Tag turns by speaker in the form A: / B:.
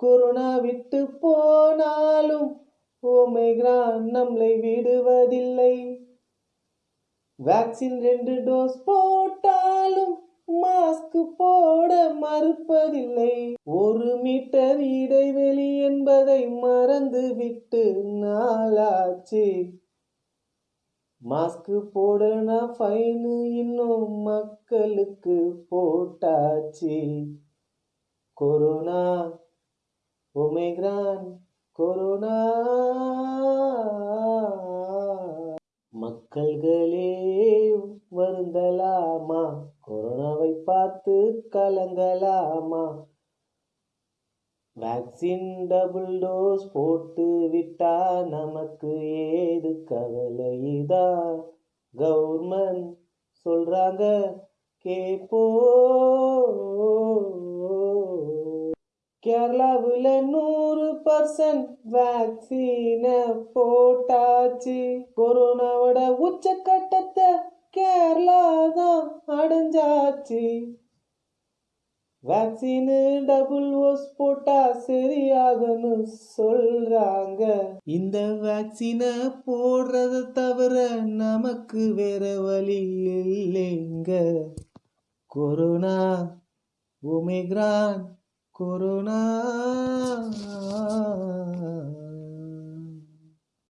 A: Corona விட்டு போனாலும் Omicron நம்மளை விடுவதில்லை. வேக்சின் ரெண்டு டோஸ் போட்டாலும் மாஸ்க் போட மறுப்பதில்லை. ஒரு மீட்டர் இடைவெளி என்பதை மறந்து விட்டு நாளாச்சு. மாஸ்க் போடனா ஃபைனு இன்னும் மக்களுக்கு போட்டாச்சு. Corona Omicron corona. மக்கள்களே வருந்தலாமா? கொரோனாவை பார்த்து கலங்கலாமா? வேக்சின் டபுள் டோஸ் போட்டு விட்டா நமக்கு ஏது கவலைதா கவர்மெண்ட் சொல்றாங்க கேப்போ கேரளாவில் நூறு பர்சன்ட் வேக்சினை போட்டாச்சு. கொரோனாவோட உச்சக்கட்டத்தை கேரளா தான் அடைஞ்சாச்சு. வேக்சினு டபுள் ஓஸ் போட்டா சரியாகன்னு சொல்றாங்க. இந்த வேக்சினை போடுறத தவிர நமக்கு வேற வழி இல்லைங்க. Corona Omicron corona